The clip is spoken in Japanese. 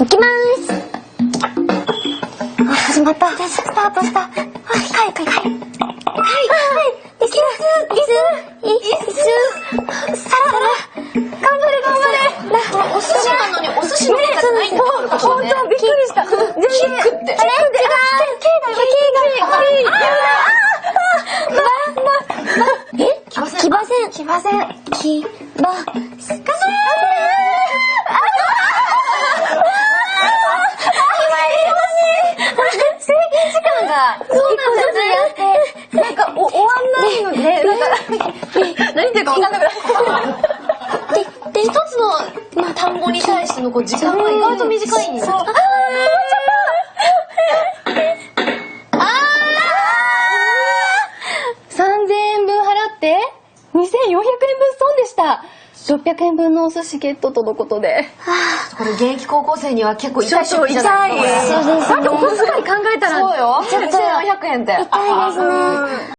いきます。あ始まった。スタートした。はい、はい、はいはいはいすいすいすさら頑張れ頑張れ。お寿司なのにお寿司のネタじないんだ。から本当びっくりした。全然キックって。あれ？違うキックだキックキックあああああああああそうなんだね。なんか、お、終わんないのね。なんか、何言ってるか分かんなくなる。で、で、一つの、まあ、単語に対してのこう時間が意外と短いんですよ。ああ3000円分払って、2400円分損でした。600円分のお寿司ゲットとのことで、ああ、これ現役高校生には結構痛いショックじゃないですかなんかお小遣い考えたらそうよ円って。痛いですね。